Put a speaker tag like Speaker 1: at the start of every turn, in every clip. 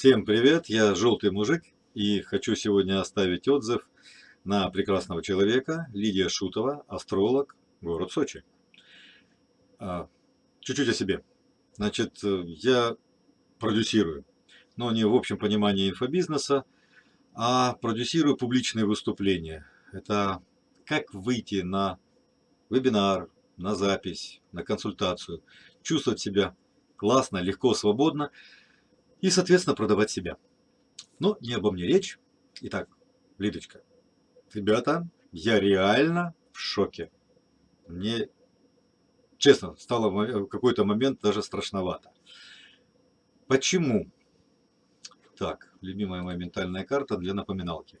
Speaker 1: Всем привет, я Желтый Мужик и хочу сегодня оставить отзыв на прекрасного человека, Лидия Шутова, астролог, город Сочи. А, чуть-чуть о себе. Значит, я продюсирую, но не в общем понимании инфобизнеса, а продюсирую публичные выступления. Это как выйти на вебинар, на запись, на консультацию, чувствовать себя классно, легко, свободно и, соответственно, продавать себя. Но не обо мне речь. Итак, Лидочка, ребята, я реально в шоке. Мне, честно, стало в какой-то момент даже страшновато. Почему? Так, любимая моя ментальная карта для напоминалки.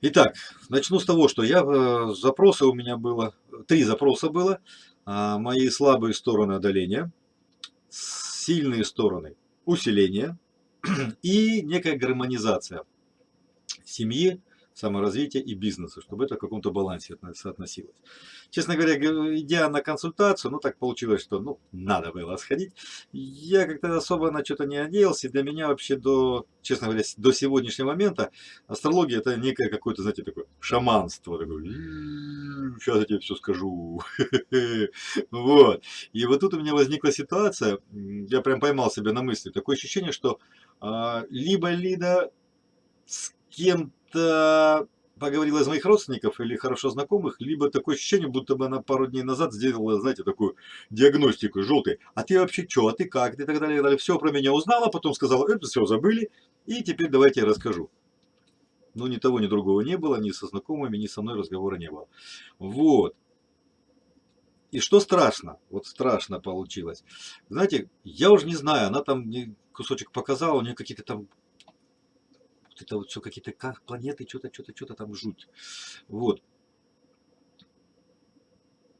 Speaker 1: Итак, начну с того, что я э, запросы у меня было, три запроса было. А, мои слабые стороны одоления, сильные стороны усиление и некая гармонизация семьи, саморазвития и бизнеса, чтобы это в каком-то балансе соотносилось. Честно говоря, идя на консультацию, ну так получилось, что ну, надо было сходить. Я как-то особо на что-то не надеялся, и для меня вообще до, честно говоря, до сегодняшнего момента астрология это некое какое-то, знаете, такое шаманство. Такое, сейчас я тебе все скажу. Вот. И вот тут у меня возникла ситуация, я прям поймал себя на мысли, такое ощущение, что а, либо Лида с кем-то поговорила из моих родственников или хорошо знакомых, либо такое ощущение, будто бы она пару дней назад сделала, знаете, такую диагностику желтой. А ты вообще что, а ты как, и так далее, так далее. Все про меня узнала, потом сказала, это все забыли, и теперь давайте я расскажу. Ну, ни того, ни другого не было, ни со знакомыми, ни со мной разговора не было. Вот. И что страшно, вот страшно получилось. Знаете, я уже не знаю, она там кусочек показала, у нее какие-то там вот это вот все какие-то как планеты, что-то, что-то, что-то там жуть. Вот.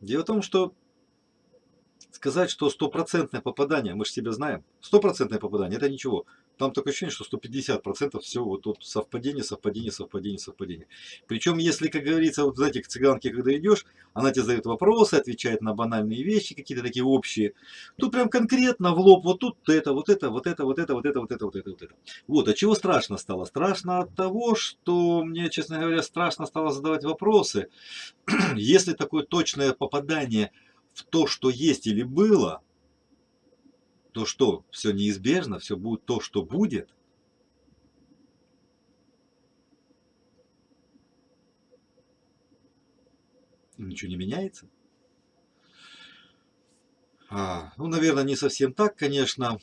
Speaker 1: Дело в том, что сказать, что стопроцентное попадание, мы же себя знаем, стопроцентное попадание, это ничего. Там такое ощущение, что 150% все вот тут совпадение, совпадение, совпадение, совпадение. Причем, если, как говорится, вот знаете, к цыганке, когда идешь, она тебе задает вопросы, отвечает на банальные вещи, какие-то такие общие. Тут прям конкретно в лоб, вот тут это, вот это, вот это, вот это, вот это, вот это, вот это, вот это. Вот, от чего страшно стало? Страшно от того, что мне, честно говоря, страшно стало задавать вопросы. если такое точное попадание в то, что есть или было, то что, все неизбежно, все будет то, что будет? Ничего не меняется? А, ну, наверное, не совсем так, конечно.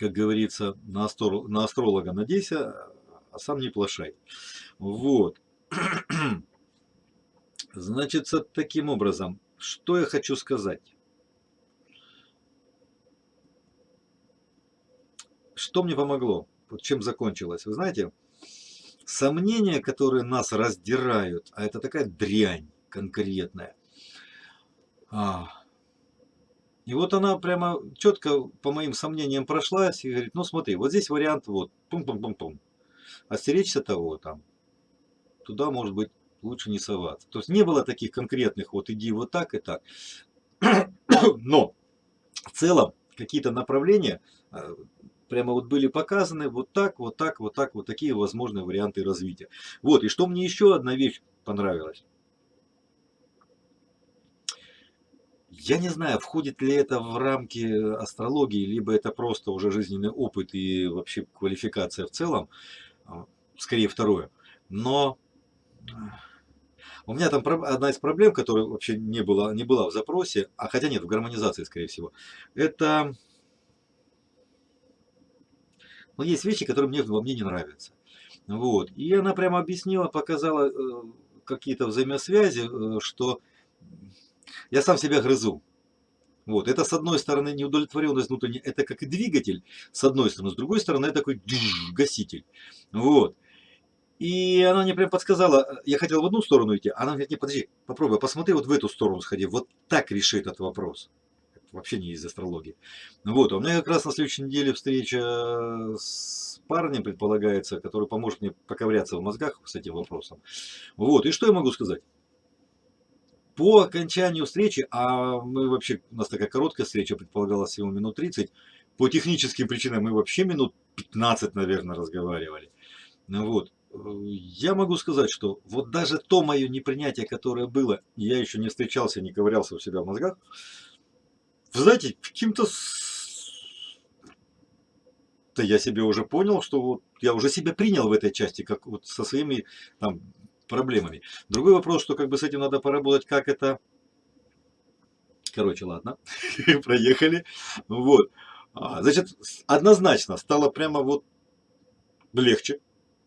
Speaker 1: Как говорится, на, астро, на астролога надейся, а сам не плашай. Вот. Значит, таким образом, что я хочу сказать? Что мне помогло? Вот чем закончилось? Вы знаете, сомнения, которые нас раздирают, а это такая дрянь конкретная. А, и вот она прямо четко по моим сомнениям прошлась и говорит, ну смотри, вот здесь вариант вот, пум-пум-пум-пум. Остеречься того там, туда может быть лучше не соваться. То есть не было таких конкретных, вот иди вот так и так. Но в целом какие-то направления а, прямо вот были показаны вот так, вот так, вот так, вот такие возможные варианты развития. Вот, и что мне еще одна вещь понравилась. Я не знаю, входит ли это в рамки астрологии, либо это просто уже жизненный опыт и вообще квалификация в целом. А, скорее второе. Но у меня там одна из проблем, которая вообще не была, не была в запросе, а хотя нет, в гармонизации, скорее всего, это но есть вещи, которые мне во мне не нравятся. Вот. И она прямо объяснила, показала э, какие-то взаимосвязи, э, что я сам себя грызу. Вот. Это с одной стороны неудовлетворенность внутренняя, это как и двигатель, с одной стороны, с другой стороны, это такой гаситель. Вот. И она мне прям подсказала, я хотел в одну сторону идти, она говорит, не, подожди, попробуй, посмотри вот в эту сторону сходи, вот так реши этот вопрос вообще не из астрологии. Вот, у меня как раз на следующей неделе встреча с парнем предполагается, который поможет мне поковыряться в мозгах с этим вопросом. Вот, и что я могу сказать? По окончанию встречи, а мы вообще, у нас такая короткая встреча, предполагалась всего минут 30, по техническим причинам мы вообще минут 15, наверное, разговаривали. Ну вот. Я могу сказать, что вот даже то мое непринятие, которое было, я еще не встречался, не ковырялся у себя в мозгах, вы знаете, каким-то... Да я себе уже понял, что вот я уже себя принял в этой части, как вот со своими там проблемами. Другой вопрос, что как бы с этим надо поработать, как это... Короче, ладно, проехали. Вот. А, значит, однозначно стало прямо вот легче,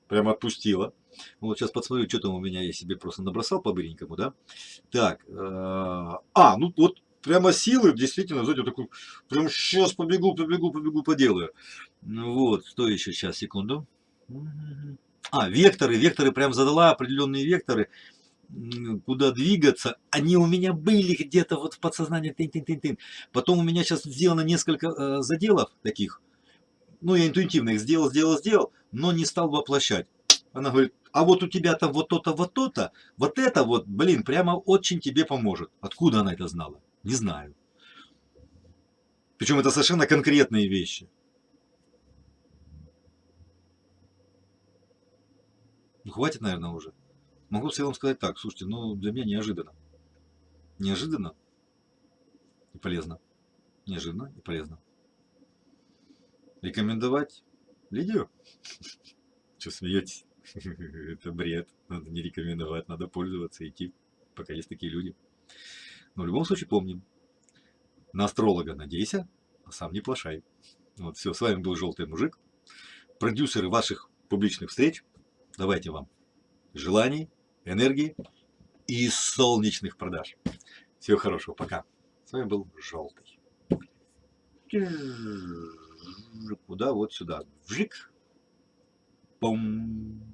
Speaker 1: прямо отпустило. Вот сейчас подсмотрю, что там у меня я себе просто набросал по-быренькому, да. Так, э, а, ну вот прямо силы, действительно, знаете, вот такой, прям сейчас побегу, побегу, побегу, поделаю. Ну вот, что еще сейчас, секунду. А, векторы, векторы прям задала определенные векторы, куда двигаться. Они у меня были где-то вот в подсознании. Тын -тын -тын -тын. Потом у меня сейчас сделано несколько э, заделов таких. Ну, я интуитивно их сделал, сделал, сделал, но не стал воплощать. Она говорит, а вот у тебя-то вот то-то, вот то-то, вот это вот, блин, прямо очень тебе поможет. Откуда она это знала? Не знаю. Причем это совершенно конкретные вещи. Ну, хватит, наверное, уже. Могу в целом сказать так, слушайте, ну, для меня неожиданно. Неожиданно и полезно. Неожиданно и полезно. Рекомендовать Лидию? Что смеетесь? Это бред. Надо не рекомендовать, надо пользоваться, идти, пока есть такие люди. Но в любом случае помним. На астролога надейся, а сам не плашай. Вот все, с вами был Желтый Мужик. Продюсеры ваших публичных встреч. Давайте вам желаний, энергии и солнечных продаж. Всего хорошего, пока. С вами был Желтый. Куда? Вот сюда. Вжик. Пум.